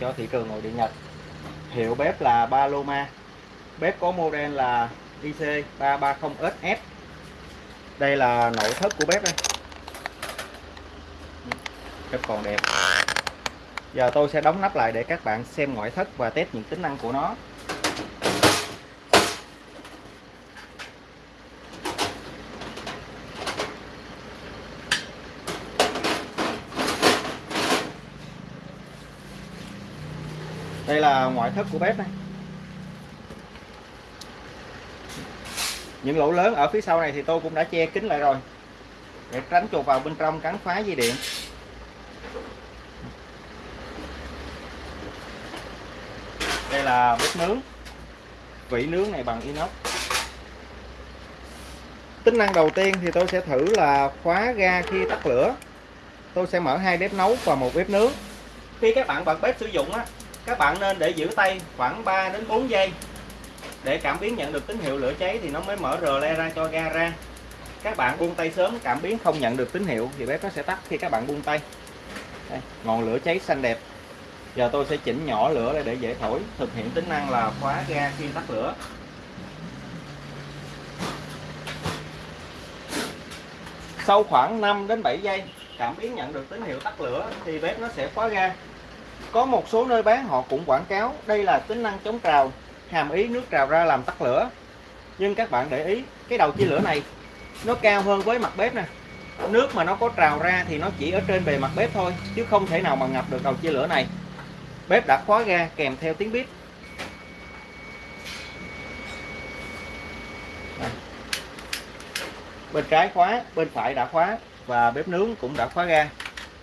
cho thị trường nội địa Nhật. Hiệu bếp là Paloma. Bếp có model là IC 330SF. đây là nội thất của bếp đây. Bếp còn đẹp. Giờ tôi sẽ đóng nắp lại để các bạn xem ngoại thất và test những tính năng của nó. Đây là ngoại thất của bếp này. Những lỗ lớn ở phía sau này thì tôi cũng đã che kín lại rồi. Để tránh chuột vào bên trong cắn phá dây điện. Đây là bếp nướng. Vỉ nướng này bằng inox. Tính năng đầu tiên thì tôi sẽ thử là khóa ga khi tắt lửa. Tôi sẽ mở hai bếp nấu và một bếp nướng. Khi các bạn bật bếp sử dụng á các bạn nên để giữ tay khoảng 3 đến 4 giây. Để cảm biến nhận được tín hiệu lửa cháy thì nó mới mở rờ le ra cho ga ra. Các bạn buông tay sớm cảm biến không nhận được tín hiệu thì bếp nó sẽ tắt khi các bạn buông tay. Đây, ngọn lửa cháy xanh đẹp. Giờ tôi sẽ chỉnh nhỏ lửa lại để dễ thổi thực hiện tính năng là khóa ga khi tắt lửa. Sau khoảng 5 đến 7 giây cảm biến nhận được tín hiệu tắt lửa thì bếp nó sẽ khóa ga có một số nơi bán họ cũng quảng cáo, đây là tính năng chống trào, hàm ý nước trào ra làm tắt lửa. Nhưng các bạn để ý, cái đầu chia lửa này, nó cao hơn với mặt bếp nè. Nước mà nó có trào ra thì nó chỉ ở trên bề mặt bếp thôi, chứ không thể nào mà ngập được đầu chia lửa này. Bếp đã khóa ga kèm theo tiếng bếp. Bên trái khóa, bên phải đã khóa, và bếp nướng cũng đã khóa ga.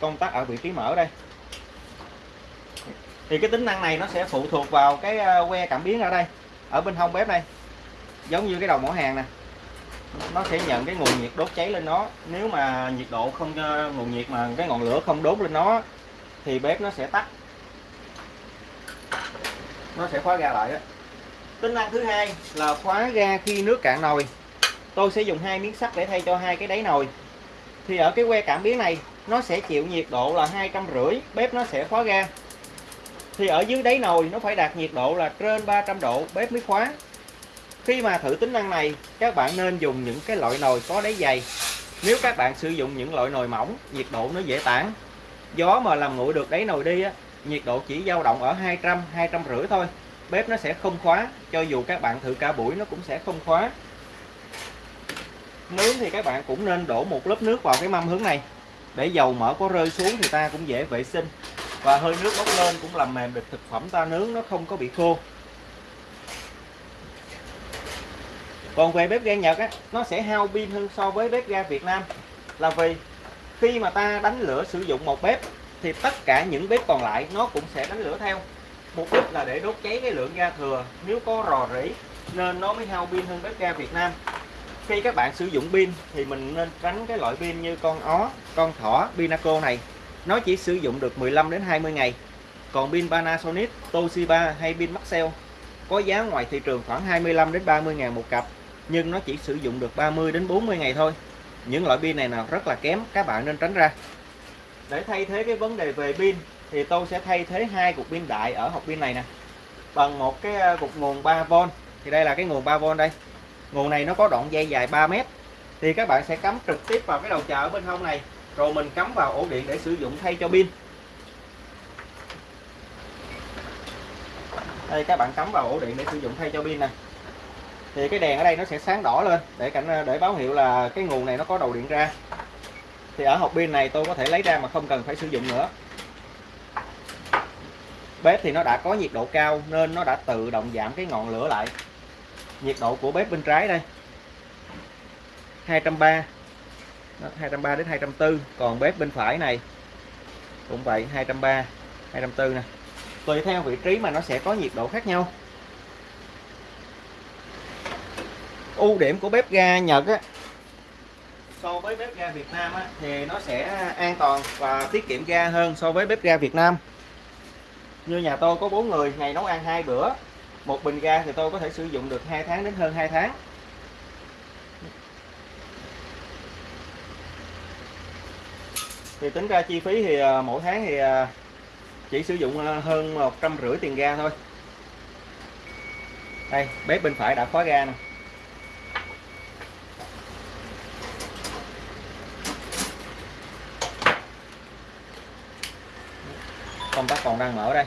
Công tắc ở vị trí mở đây thì cái tính năng này nó sẽ phụ thuộc vào cái ờ, que cảm biến ở đây, ở bên hông bếp đây. Giống như cái đầu mỏ hàng nè, nó sẽ nhận cái nguồn nhiệt đốt cháy lên nó. Nếu mà nhiệt độ không ờ, nguồn nhiệt mà cái ngọn lửa không đốt lên nó, thì bếp nó sẽ tắt. Nó sẽ khóa ga lại đó tính năng thứ hai là khóa ga khi nước cạn nồi. Tôi sẽ dùng hai miếng sắt để thay cho hai cái đáy nồi. Thì ở cái que cảm biến này, nó sẽ chịu nhiệt độ là hai trăm rưỡi, bếp nó sẽ khóa ga thì ở dưới đáy nồi nó phải đạt nhiệt độ là trên 300 độ, bếp mới khóa. Khi mà thử tính năng này, các bạn nên dùng những cái loại nồi có đáy dày. Nếu các bạn sử dụng những loại nồi mỏng, nhiệt độ nó dễ tản. Gió mà làm nguội được đáy nồi đi á, nhiệt độ chỉ dao động ở 200 250 thôi. Bếp nó sẽ không khóa, cho dù các bạn thử cả buổi nó cũng sẽ không khóa. Nướng thì các bạn cũng nên đổ một lớp nước vào cái mâm hướng này. Để dầu mỡ có rơi xuống thì ta cũng dễ vệ sinh và hơi nước bốc lên cũng làm mềm được thực phẩm ta nướng, nó không có bị khô. Còn về bếp ga Nhật á, nó sẽ hao pin hơn so với bếp ga Việt Nam. Là vì khi mà ta đánh lửa sử dụng một bếp, thì tất cả những bếp còn lại nó cũng sẽ đánh lửa theo. Mục đích là để đốt cháy cái lượng ga thừa. Nếu có rò rỉ, nên nó mới hao pin hơn bếp ga Việt Nam. Khi các bạn sử dụng pin, thì mình nên tránh cái loại pin như con ó, con thỏ, pinaco này nó chỉ sử dụng được 15 đến 20 ngày. Còn pin Panasonic, Toshiba hay pin Maxell có giá ngoài thị trường khoảng 25 đến 30 ngàn một cặp, nhưng nó chỉ sử dụng được 30 đến 40 ngày thôi. Những loại pin này nào rất là kém, các bạn nên tránh ra. Để thay thế cái vấn đề về pin, thì tôi sẽ thay thế hai cục pin đại ở hộp pin này nè. Bằng một cái à, cục nguồn 3V thì đây là cái nguồn 3V đây. Nguồn này nó có đoạn dây dài 3 mét. Thì các bạn sẽ cắm trực tiếp vào cái đầu chờ ở bên hông này rồi mình cắm vào ổ điện để sử dụng thay cho pin. Đây, các bạn cắm vào ổ điện để sử dụng thay cho pin nè. Thì cái đèn ở đây nó sẽ sáng đỏ lên để cảnh ờ, để báo hiệu là cái nguồn này nó có đầu điện ra. Thì ở hộp pin này tôi có thể lấy ra mà không cần phải sử dụng nữa. Bếp thì nó đã có nhiệt độ cao nên nó đã tự động giảm cái ngọn lửa lại. Nhiệt độ của bếp bên trái đây. 230 230 đến 240 còn bếp bên phải này cũng vậy 230 240 nè. Tùy theo vị trí mà nó sẽ có nhiệt độ khác nhau. Ưu điểm của bếp ga Nhật á so với bếp ga Việt Nam á, thì nó sẽ an toàn và tiết kiệm ga hơn so với bếp ga Việt Nam. Như nhà tôi có bốn người ngày nấu ăn hai bữa. Một bình ga thì tôi có thể sử dụng được 2 tháng đến hơn 2 tháng. Thì tính ra chi phí thì à, mỗi tháng thì à, chỉ sử dụng à, hơn một trăm rưỡi tiền ga thôi. Đây, bếp bên phải đã khóa ga nè. Công tắc còn đang mở đây.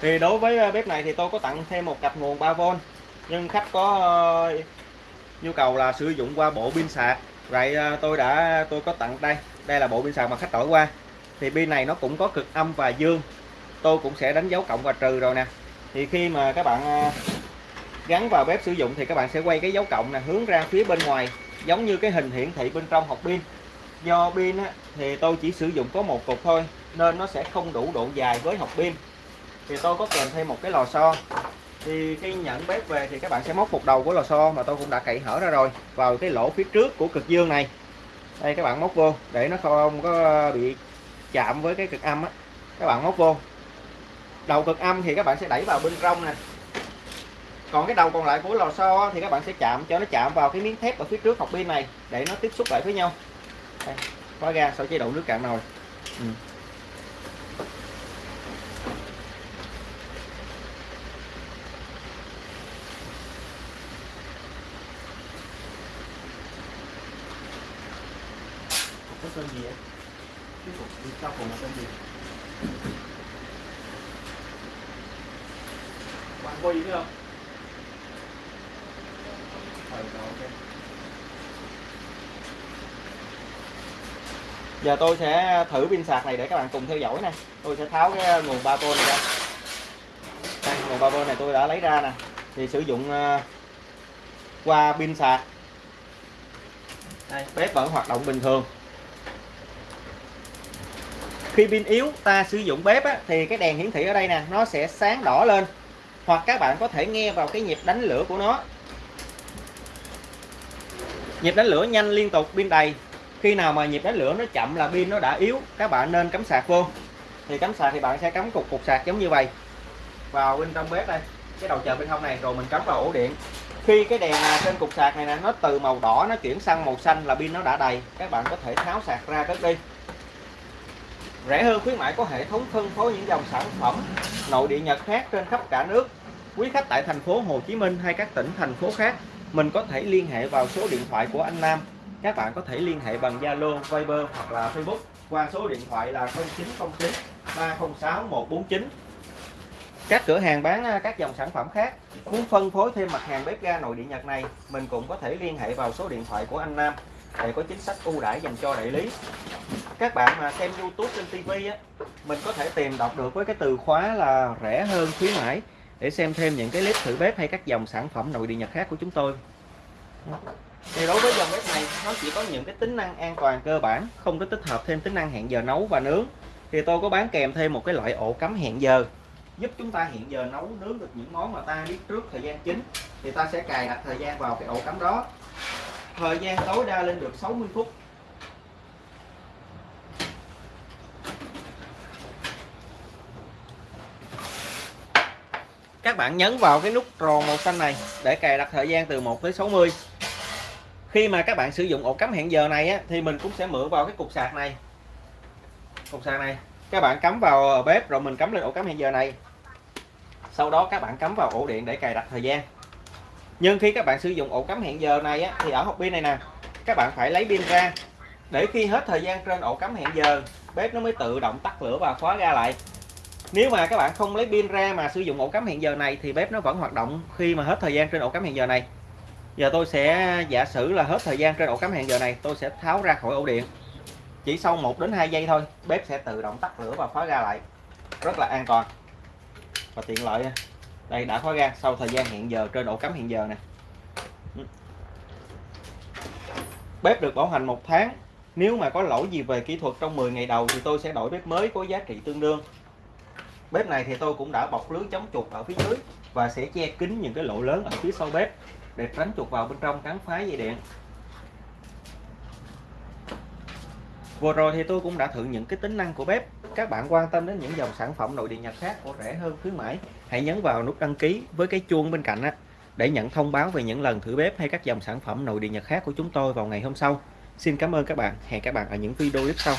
Thì đối với bếp này thì tôi có tặng thêm một cặp nguồn 3V nhưng khách có nhu cầu là sử dụng qua bộ pin sạc vậy ờ, tôi đã tôi có tặng đây. Đây là bộ pin sạc mà khách đổi qua. Thì pin này nó cũng có cực âm và dương. Tôi cũng sẽ đánh dấu cộng và trừ rồi nè. Thì khi mà các bạn ờ, gắn vào bếp sử dụng thì các bạn sẽ quay cái dấu cộng nè hướng ra phía bên ngoài giống như cái hình hiển thị bên trong hộp pin. Do pin á, thì tôi chỉ sử dụng có một cục thôi nên nó sẽ không đủ độ dài với hộp pin. Thì tôi có kèm thêm một cái lò xo thì khi nhận bếp về thì các bạn sẽ móc một đầu của lò xo mà tôi cũng đã cậy hở ra rồi vào cái lỗ phía trước của cực dương này. Đây các bạn móc vô để nó không có bị chạm với cái cực âm á. Các bạn móc vô. Đầu cực âm thì các bạn sẽ đẩy vào bên trong nè. Còn cái đầu còn lại của lò xo thì các bạn sẽ chạm cho nó chạm vào cái miếng thép ở phía trước hộp pin này để nó tiếp xúc lại với nhau. Đây, khóa ra sau chế độ nước cạn nồi. Ừ. tên gì vậy cái cục phía sau cùng là tên gì Hoàng Huy phải không? Rồi, ok. Giờ tôi sẽ thử pin sạc này để các bạn cùng theo dõi nè. Tôi sẽ tháo cái nguồn 3V này ra. Đây, nguồn 3V này tôi đã lấy ra nè. Thì sử dụng uh, qua pin sạc. Đây, bếp vẫn hoạt động bình thường khi pin yếu ta sử dụng bếp á, thì cái đèn hiển thị ở đây nè nó sẽ sáng đỏ lên. Hoặc các bạn có thể nghe vào cái nhịp đánh lửa của nó. Nhịp đánh lửa nhanh liên tục pin đầy. Khi nào mà nhịp đánh lửa nó chậm là pin nó đã yếu các bạn nên cắm sạc vô. Thì cắm sạc thì bạn sẽ cắm cục cục sạc giống như vậy. Vào bên trong bếp đây cái đầu chờ bên hông này rồi mình cắm vào ổ điện. Khi cái đèn trên cục sạc này nè nó từ màu đỏ nó chuyển sang màu xanh là pin nó đã đầy. Các bạn có thể tháo sạc ra cất đi. Rẻ hơn khuyến mãi có hệ thống phân phối những dòng sản phẩm nội địa Nhật khác trên khắp cả nước. Quý khách tại thành phố Hồ Chí Minh hay các tỉnh thành phố khác, mình có thể liên hệ vào số điện thoại của anh Nam. Các bạn có thể liên hệ bằng Zalo, Viber hoặc là Facebook qua số điện thoại là 0909 306 149. Các cửa hàng bán à, các dòng sản phẩm khác muốn phân phối thêm mặt hàng bếp ga nội địa Nhật này, mình cũng có thể liên hệ vào số điện thoại của anh Nam để có chính sách ưu đãi dành cho đại lý các bạn mà xem YouTube trên TV á, mình có thể tìm đọc được với cái từ khóa là rẻ hơn, khuyến mãi, để xem thêm những cái clip thử bếp hay các dòng sản phẩm nội địa nhật khác của chúng tôi. Thì đối với dòng bếp này, nó chỉ có những cái tính năng an toàn cơ bản, không có tích hợp thêm tính năng hẹn giờ nấu và nướng. Thì tôi có bán kèm thêm một cái loại ổ cắm hẹn giờ, giúp chúng ta hẹn giờ nấu, nướng được những món mà ta biết trước thời gian chính thì ta sẽ cài đặt thời gian vào cái ổ cắm đó. Thời gian tối đa lên được 60 phút. Các bạn nhấn vào cái nút tròn màu xanh này để cài đặt thời gian từ 1 tới 60 khi mà các bạn sử dụng ổ cắm hẹn giờ này á, thì mình cũng sẽ mượn vào cái cục sạc này. Cục sạc này. Các bạn cắm vào bếp rồi mình cắm lên ổ cắm hẹn giờ này. Sau đó các bạn cắm vào ổ điện để cài đặt thời gian. Nhưng khi các bạn sử dụng ổ cắm hẹn giờ này á, thì ở hộp pin này nè các bạn phải lấy pin ra. Để khi hết thời gian trên ổ cắm hẹn giờ bếp nó mới tự động tắt lửa và khóa ra lại nếu mà các bạn không lấy pin ra mà sử dụng ổ cắm hẹn giờ này thì bếp nó vẫn hoạt động khi mà hết thời gian trên ổ cắm hẹn giờ này. Giờ tôi sẽ giả sử là hết thời gian trên ổ cắm hẹn giờ này, tôi sẽ tháo ra khỏi ổ điện. Chỉ sau 1 đến 2 giây thôi, bếp sẽ tự động tắt lửa và khóa ra lại. Rất là an toàn và tiện lợi đây, đã khóa ra sau thời gian hẹn giờ trên ổ cắm hẹn giờ này bếp được bảo hành một tháng. Nếu mà có lỗi gì về kỹ thuật trong 10 ngày đầu thì tôi sẽ đổi bếp mới có giá trị tương đương bếp này thì tôi cũng đã bọc lưới chống chuột ở phía dưới và sẽ che kín những cái lỗ lớn ở phía sau bếp để tránh chuột vào bên trong cắn phá dây điện. Vừa rồi thì tôi cũng đã thử những cái tính năng của bếp. Các bạn quan tâm đến những dòng sản phẩm nội địa nhật khác của rẻ hơn khuyến mãi, hãy nhấn vào nút đăng ký với cái chuông bên cạnh á, để nhận thông báo về những lần thử bếp hay các dòng sản phẩm nội địa nhật khác của chúng tôi vào ngày hôm sau. Xin cảm ơn các bạn. Hẹn các bạn ở những video tiếp sau.